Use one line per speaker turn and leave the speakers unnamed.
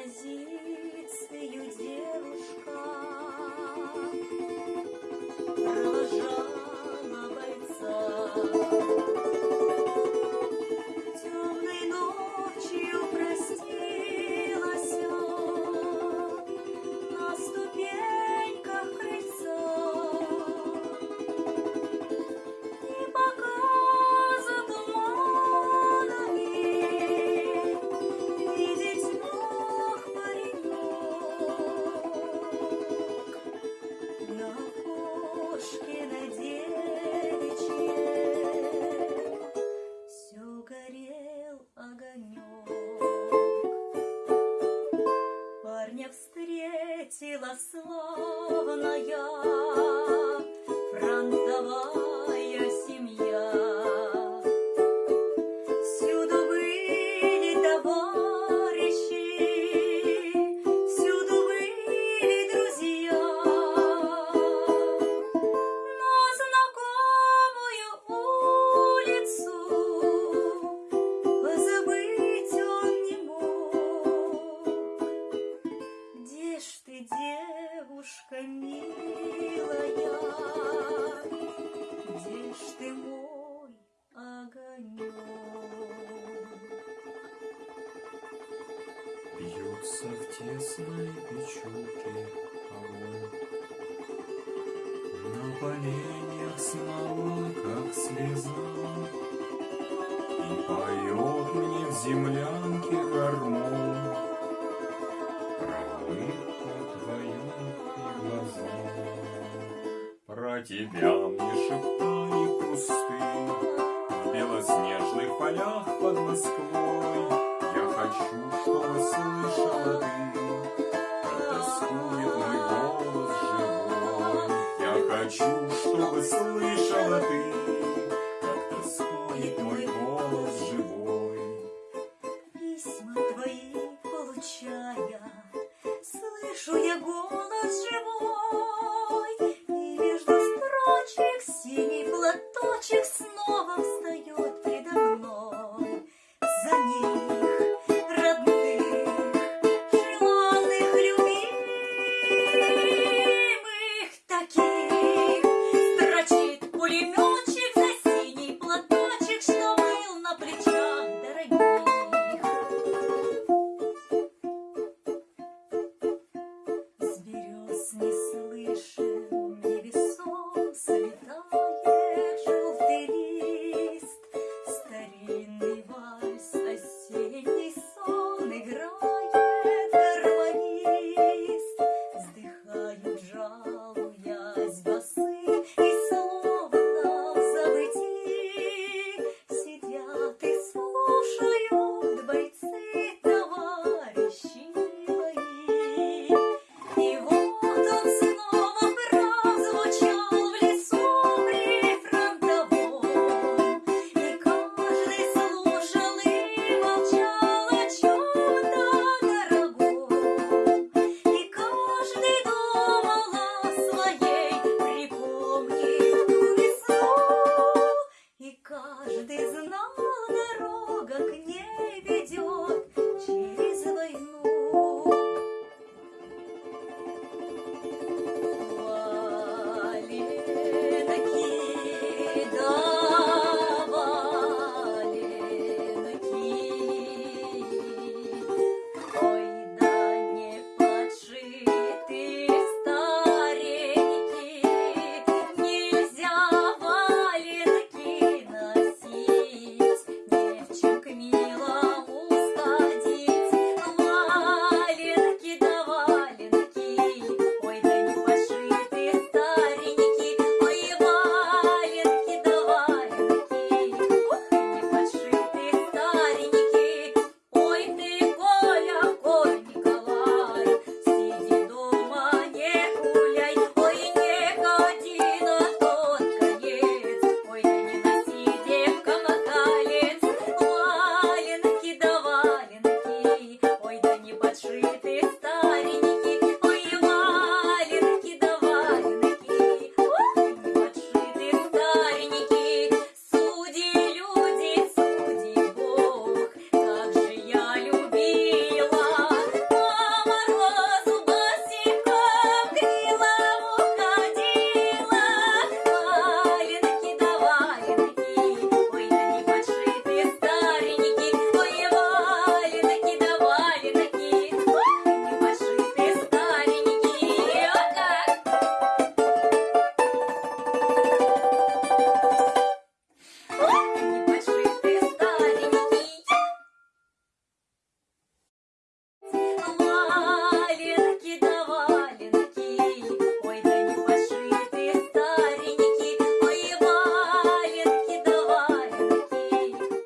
композицию девушка провожала бойца. Славная фронтовая
Бьется в тесной печурке огонь. На поленьях снова, как слеза, И поет мне в землянке гармон Про улыбку твою и глаза. Про тебя мне шептали кусты В белоснежных полях под Москвой хочу, чтобы слышала ты Как тоскует мой голос живой. Я хочу, чтобы слышала ты